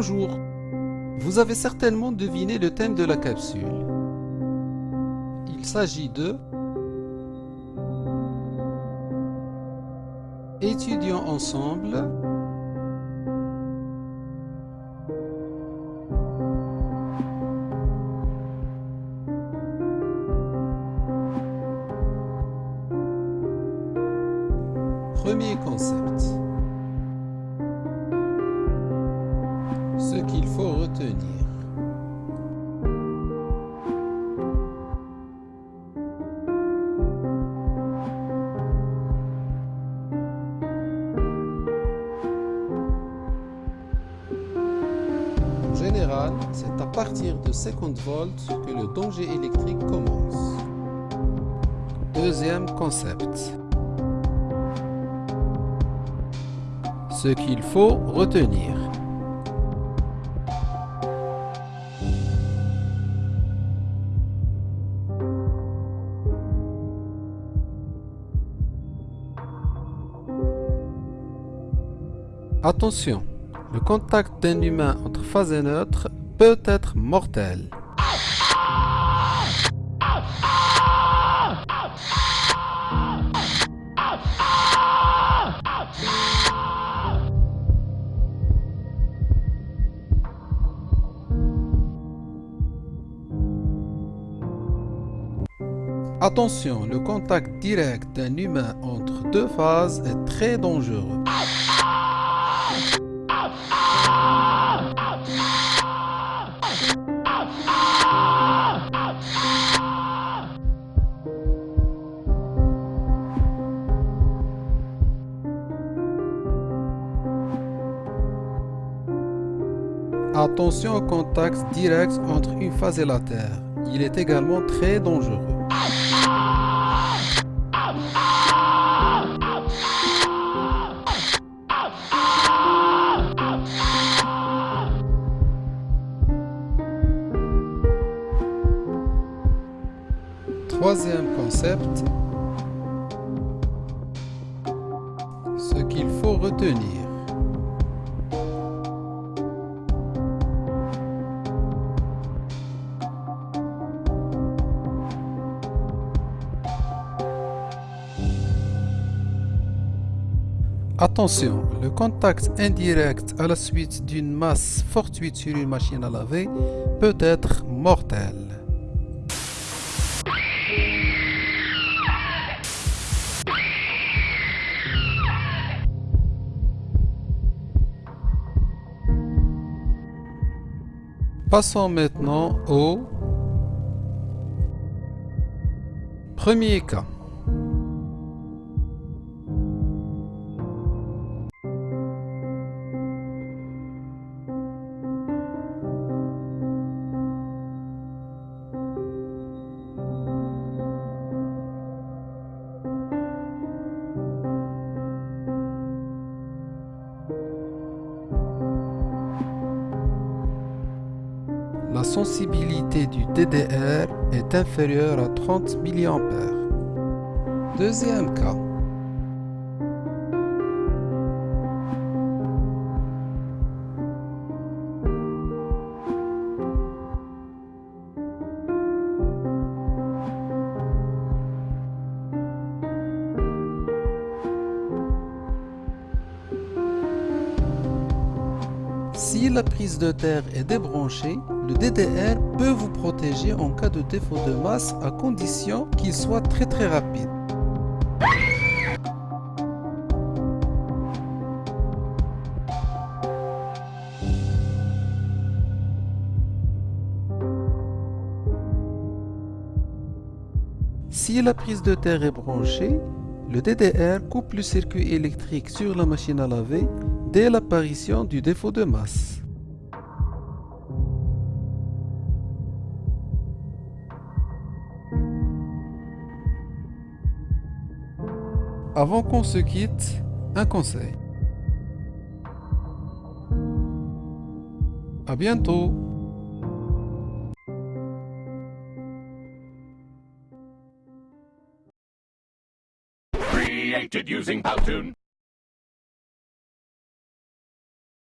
Bonjour Vous avez certainement deviné le thème de la capsule. Il s'agit de Étudions ensemble Premier concept. Retenir. En général, c'est à partir de 50 volts que le danger électrique commence. Deuxième concept. Ce qu'il faut retenir. Attention, le contact d'un humain entre phase et neutre peut être mortel. Attention, le contact direct d'un humain entre deux phases est très dangereux. Attention au contact direct entre une phase et la Terre. Il est également très dangereux. Troisième concept, ce qu'il faut retenir. Attention, le contact indirect à la suite d'une masse fortuite sur une machine à laver peut être mortel. Passons maintenant au premier cas. Sensibilité du DDR est inférieure à 30 mA. Deuxième cas. Si la prise de terre est débranchée, le DDR peut vous protéger en cas de défaut de masse à condition qu'il soit très très rapide. Si la prise de terre est branchée, le DDR coupe le circuit électrique sur la machine à laver dès l'apparition du défaut de masse. Avant qu'on se quitte, un conseil. À bientôt.